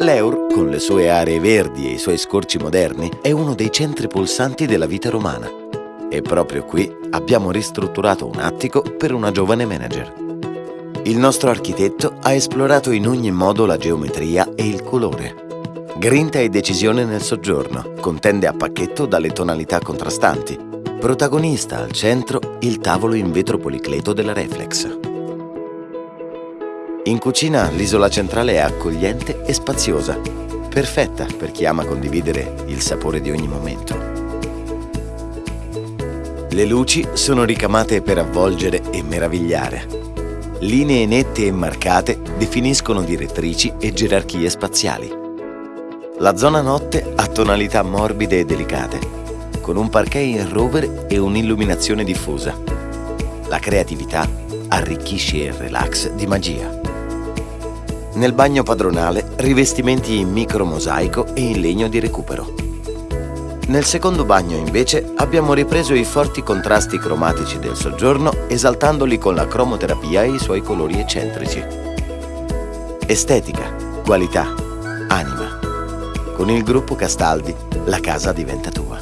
L'Eur, con le sue aree verdi e i suoi scorci moderni, è uno dei centri pulsanti della vita romana. E proprio qui abbiamo ristrutturato un attico per una giovane manager. Il nostro architetto ha esplorato in ogni modo la geometria e il colore. Grinta e decisione nel soggiorno, con tende a pacchetto dalle tonalità contrastanti. Protagonista al centro il tavolo in vetro policleto della Reflex. In cucina l'isola centrale è accogliente e spaziosa, perfetta per chi ama condividere il sapore di ogni momento. Le luci sono ricamate per avvolgere e meravigliare. Linee nette e marcate definiscono direttrici e gerarchie spaziali. La zona notte ha tonalità morbide e delicate, con un parquet in rover e un'illuminazione diffusa. La creatività arricchisce il relax di magia. Nel bagno padronale rivestimenti in micro mosaico e in legno di recupero. Nel secondo bagno invece abbiamo ripreso i forti contrasti cromatici del soggiorno esaltandoli con la cromoterapia e i suoi colori eccentrici. Estetica, qualità, anima. Con il gruppo Castaldi la casa diventa tua.